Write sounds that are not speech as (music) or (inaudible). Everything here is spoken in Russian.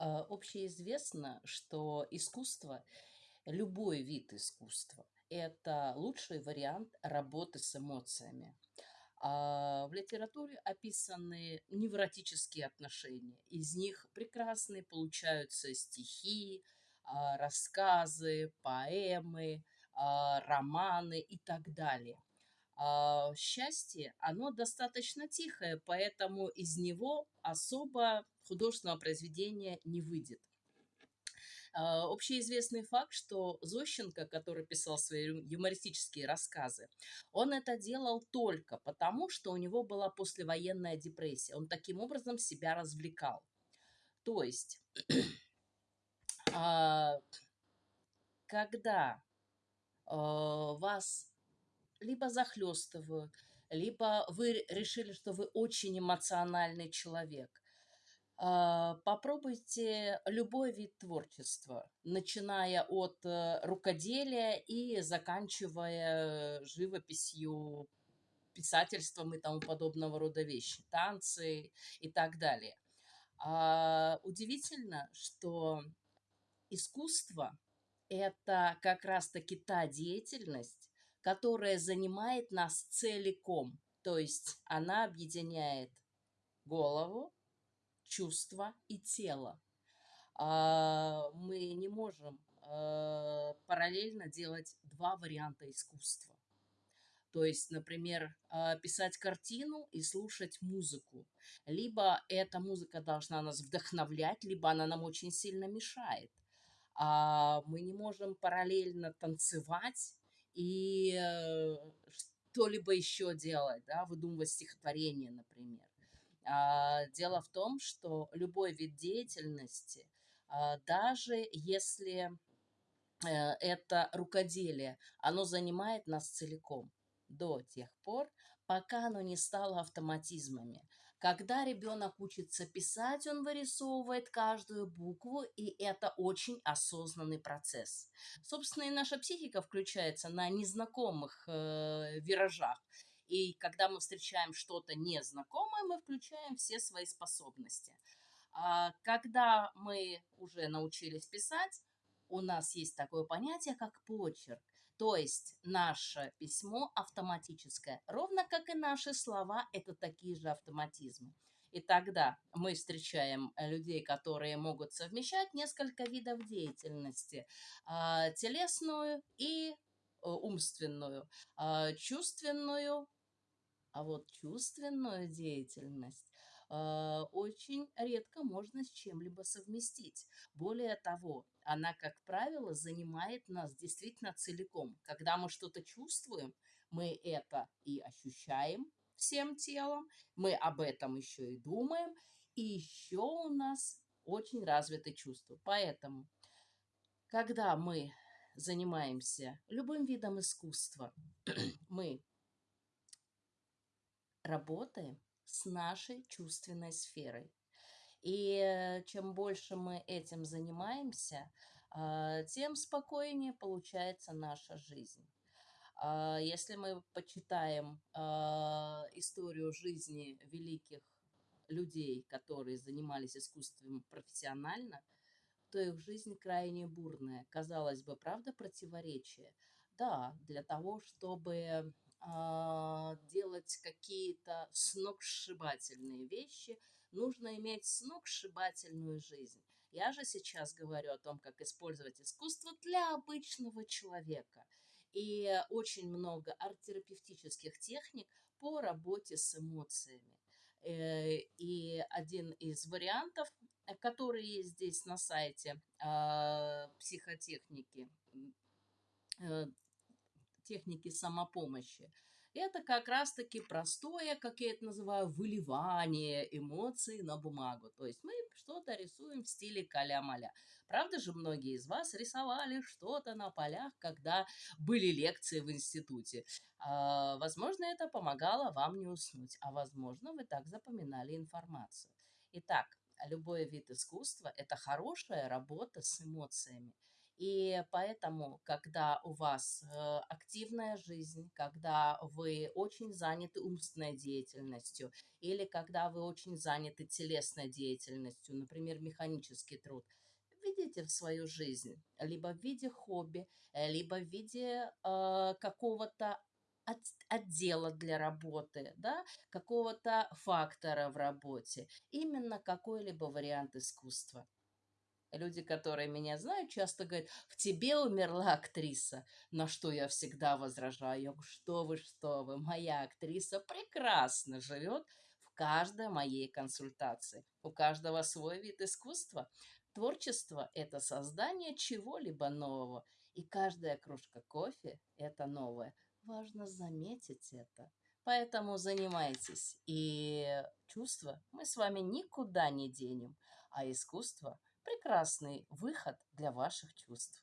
А, Общеизвестно, что искусство, любой вид искусства, это лучший вариант работы с эмоциями. А, В литературе описаны невротические отношения. Из них прекрасные получаются стихи, а, рассказы, поэмы, романы и так далее. Счастье, оно достаточно тихое, поэтому из него особо художественного произведения не выйдет. А, Общеизвестный факт, что Зощенко, который писал свои юмористические рассказы, он это делал только потому, что у него была послевоенная депрессия. Он таким образом себя развлекал. То есть, (clears throat) а, когда а, вас либо захлестывают, либо вы решили, что вы очень эмоциональный человек, Попробуйте любой вид творчества, начиная от э, рукоделия и заканчивая живописью, писательством и тому подобного рода вещи, танцы и так далее. А, Удивительно, что искусство– это как раз-таки та деятельность, которая занимает нас целиком. То есть она объединяет голову, чувства и тело. А, Мы не можем а, параллельно делать два варианта искусства. То есть, например, а, писать картину и слушать музыку. Либо эта музыка должна нас вдохновлять, либо она нам очень сильно мешает. Мы не можем параллельно танцевать и э, что-либо еще делать, да, выдумывать стихотворение, например. А, Дело в том, что любой вид деятельности, а, даже если э, это рукоделие, оно занимает нас целиком до тех пор, пока оно не стало автоматизмами. Когда ребенок учится писать, он вырисовывает каждую букву, и это очень осознанный процесс. Собственно, и наша психика включается на незнакомых э, виражах. И когда мы встречаем что-то незнакомое, мы включаем все свои способности. А когда мы уже научились писать, у нас есть такое понятие, как почерк. То есть наше письмо автоматическое, ровно как и наши слова, это такие же автоматизмы. И тогда мы встречаем людей, которые могут совмещать несколько видов деятельности. а, Телесную и э, умственную, а, чувственную, а вот чувственную деятельность а, очень редко можно с чем-либо совместить. Более того, она, как правило, занимает нас действительно целиком. Когда мы что-то чувствуем, мы это и ощущаем всем телом, мы об этом еще и думаем, и еще у нас очень развиты чувства. Поэтому, когда мы занимаемся любым видом искусства, (clears throat) мы работаем с нашей чувственной сферой. И э, чем больше мы этим занимаемся, а, тем спокойнее получается наша жизнь. А, Если мы почитаем а, историю жизни великих людей, которые занимались искусством профессионально, то их жизнь крайне бурная. Казалось бы, правда противоречие? Да, для того, чтобы делать какие-то сногсшибательные вещи, нужно иметь сногсшибательную жизнь. Я же сейчас говорю о том, как использовать искусство для обычного человека. И очень много арт-терапевтических техник по работе с эмоциями. Э, И один из вариантов, э, который есть здесь на сайте а, психотехники, э, техники самопомощи. Это как раз-таки простое, как я это называю, выливание эмоций на бумагу. То есть мы что-то рисуем в стиле каля-маля. Правда же, многие из вас рисовали что-то на полях, когда были лекции в институте. А, Возможно, это помогало вам не уснуть, а возможно, вы так запоминали информацию. Итак, любой вид искусства– это хорошая работа с эмоциями. И поэтому, когда у вас э, активная жизнь, когда вы очень заняты умственной деятельностью или когда вы очень заняты телесной деятельностью, например, механический труд, введите в свою жизнь либо в виде хобби, э, либо в виде э, какого-то от- отдела для работы, да, какого-то фактора в работе, именно какой-либо вариант искусства. Люди, которые меня знают, часто говорят: "В тебе умерла актриса". На что я всегда возражаю. "Что вы, что вы, моя актриса прекрасно живет в каждой моей консультации. У каждого свой вид искусства. Творчество- это создание чего-либо нового, и каждая кружка кофе- это новое. Важно заметить это. Поэтому занимайтесь, и чувства мы с вами никуда не денем, а искусство прекрасный выход для ваших чувств.